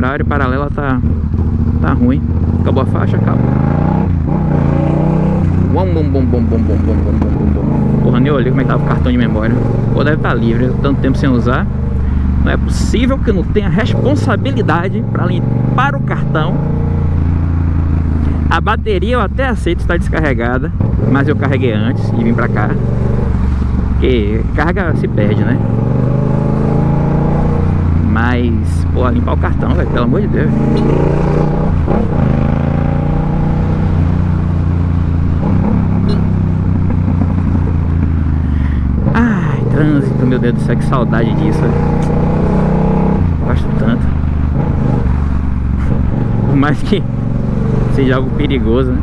horário, paralela tá, tá ruim. Acabou a faixa? Acabou. Bom, bom, bom, bom, bom, bom, bom, bom, bom, bom. Porra, nem olhei como é que tava o cartão de memória. Pô, deve estar tá livre, tanto tempo sem usar. Não é possível que eu não tenha responsabilidade para limpar o cartão. A bateria eu até aceito estar descarregada, mas eu carreguei antes e vim pra cá. Porque carga se perde, né? Mas, pô, limpar o cartão, velho, pelo amor de Deus. Ai, trânsito, meu Deus do céu, que saudade disso. Gosto tanto. Por mais que seja algo perigoso, né?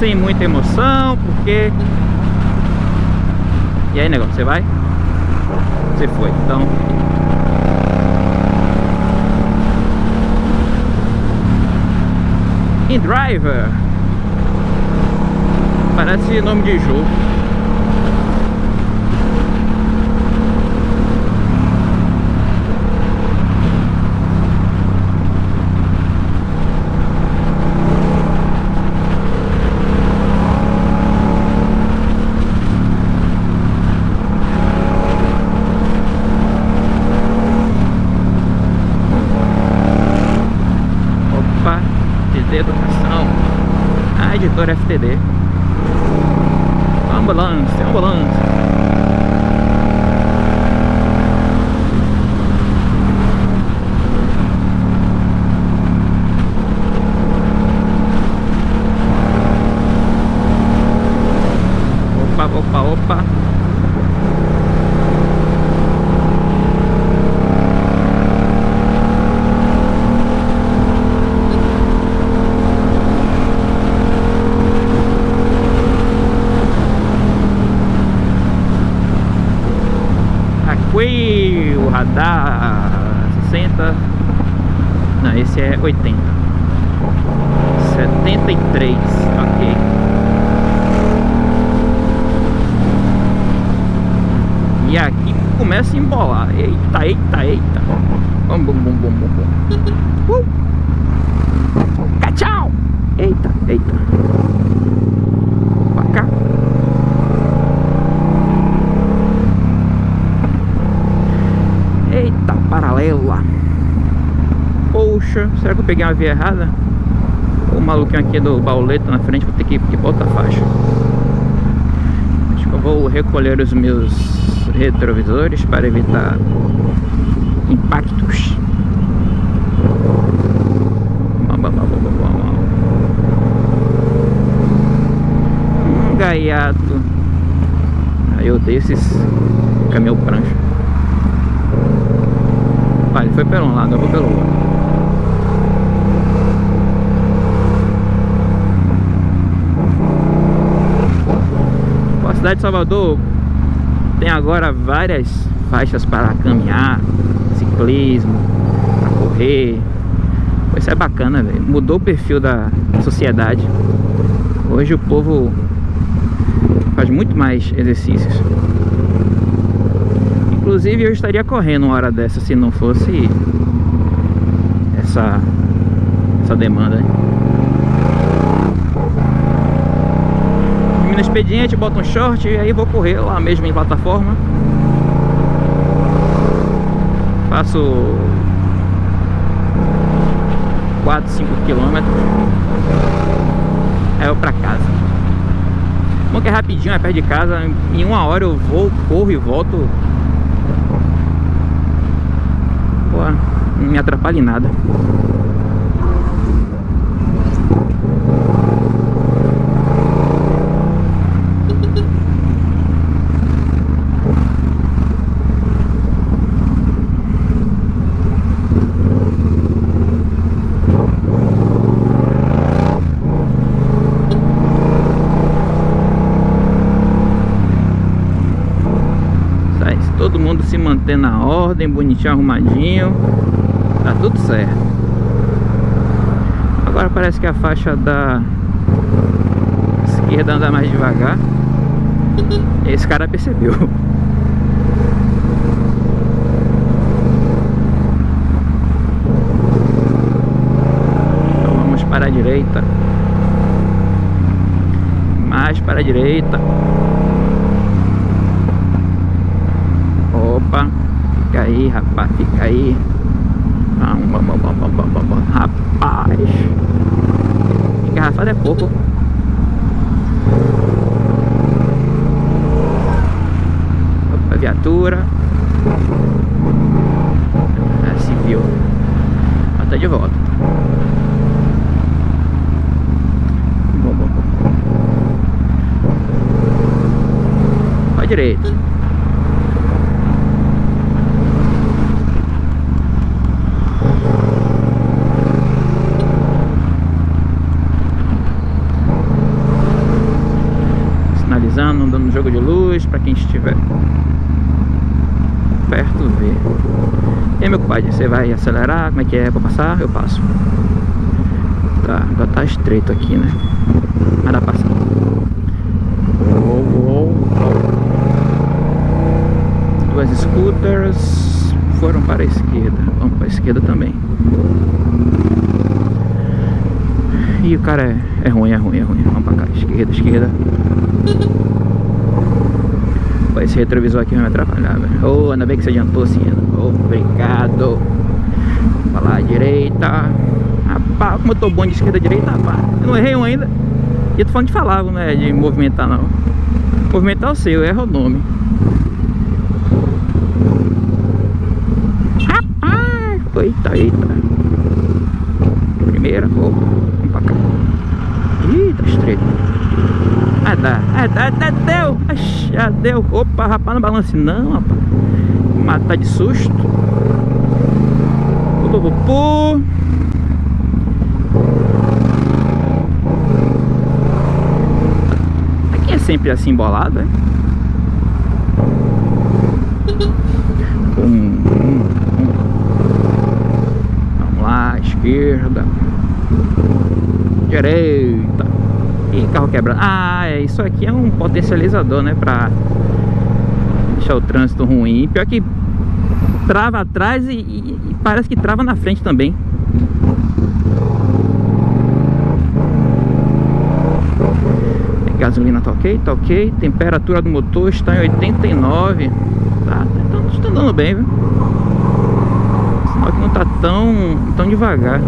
Sem muita emoção, porque... E aí, negócio, você vai? Você foi, então... In Driver. Parece nome de jogo Ambulância, ambulância. Opa, opa, opa. radar 60 Não, esse é 80 73, ok. E aqui começa a embolar. Eita, eita, eita. Bum, bum, bum, bum, bum, uh! Tchau! Eita, eita. Pra cá. Paralela Poxa, será que eu peguei uma via errada? O maluquinho aqui do bauleta na frente Vou ter que ir para outra faixa. Acho que eu vou recolher os meus retrovisores Para evitar impactos. Um gaiato. Aí eu odeio esses caminhão prancha. Ele foi pelo um lado, eu vou pelo outro. A cidade de Salvador tem agora várias faixas para caminhar, ciclismo, para correr. Isso é bacana, velho. Mudou o perfil da sociedade. Hoje o povo faz muito mais exercícios. Inclusive eu estaria correndo uma hora dessa se não fosse essa, essa demanda. No expediente, boto um short e aí vou correr lá mesmo em plataforma. Faço 4, 5 quilômetros. Aí eu pra casa. Bom que é rapidinho, é perto de casa. Em uma hora eu vou, corro e volto não me atrapalhe nada. Mantendo a ordem, bonitinho, arrumadinho. Tá tudo certo. Agora parece que a faixa da esquerda anda mais devagar. Esse cara percebeu. Então vamos para a direita. Mais para a direita. Opa, fica aí, rapaz, fica aí. Rapaz, engarrafado é pouco. Opa, viatura. É civil. Até de volta. Bom, bom, bom. Jogo de luz para quem estiver perto ver. E aí, meu compadre, você vai acelerar? Como é que é para passar? Eu passo. Tá, agora tá estreito aqui, né? Mas dá pra passar. Duas scooters foram para a esquerda. Vamos para a esquerda também. E o cara é, é ruim, é ruim, é ruim. Vamos pra cá, esquerda, esquerda. Esse retrovisor aqui vai me atrapalhar, velho. Oh, ainda bem que você adiantou, sim. Oh, obrigado. Pra lá, direita. Rapaz, como eu tô bom de esquerda direita, rapaz. Eu não errei um ainda. E tô falando de falar, não é de movimentar, não. Movimentar o seu, erra o nome. Rapaz! Eita, eita. Primeira, oh, vamos pra cá. Ih, tá estreito. Ah, dá. Ah, dá, dá, deu. Já deu. Opa, rapaz, não balance não, rapaz. Matar de susto. Opa, opa. Aqui é sempre assim embolado, é? Hum, hum. Vamos lá, esquerda. Direita. Ih, carro quebrado. Ah, é, isso aqui é um potencializador, né? Pra deixar o trânsito ruim. Pior que trava atrás e, e, e parece que trava na frente também. Gasolina tá ok, tá ok. Temperatura do motor está em 89. Tá, tá, tá andando bem, viu? Sinal que não tá tão, tão devagar.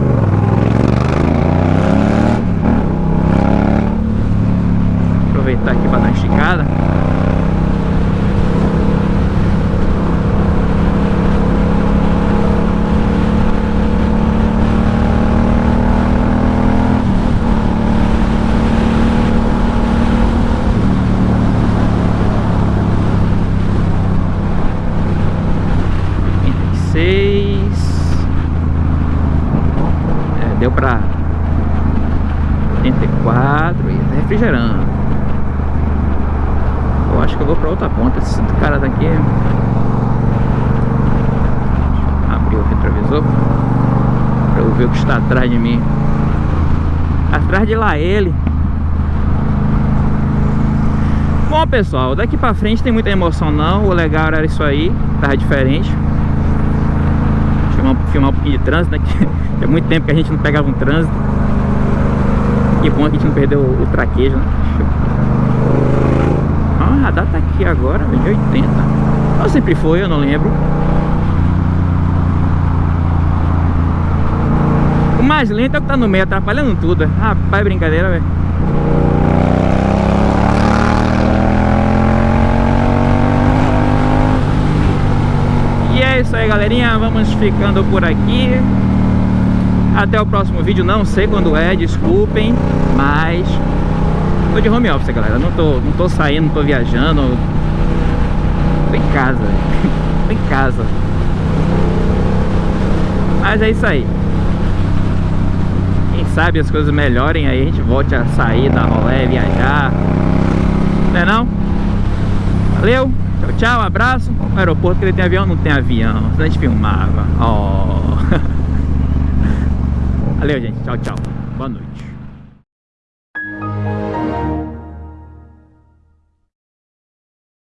Aproveitar aqui para dar uma esticada. É, deu para 84 e tá acho que eu vou pra outra ponta. Esse cara daqui Abrir o retrovisor Pra eu ver o que está atrás de mim. Atrás de lá ele. Bom pessoal, daqui pra frente tem muita emoção não. O legal era isso aí, tava diferente. Filmar, filmar um pouquinho de trânsito, né? Que é muito tempo que a gente não pegava um trânsito. E bom que a gente não perdeu o, o traquejo, né? Data aqui agora, de 80 Ou sempre foi, eu não lembro. O mais lento é o que tá no meio, atrapalhando tudo. Rapaz, brincadeira, velho. E é isso aí, galerinha. Vamos ficando por aqui. Até o próximo vídeo. Não sei quando é, desculpem Mas Tô de home office, galera. Não tô, não tô saindo, não tô viajando. Tô em casa. tô em casa. Mas é isso aí. Quem sabe as coisas melhorem aí, a gente volte a sair, dar rolé, viajar. Não é não? Valeu! Tchau, tchau, abraço. O aeroporto que ele tem avião, não tem avião. A gente filmava. Oh. Valeu, gente. Tchau, tchau. Boa noite.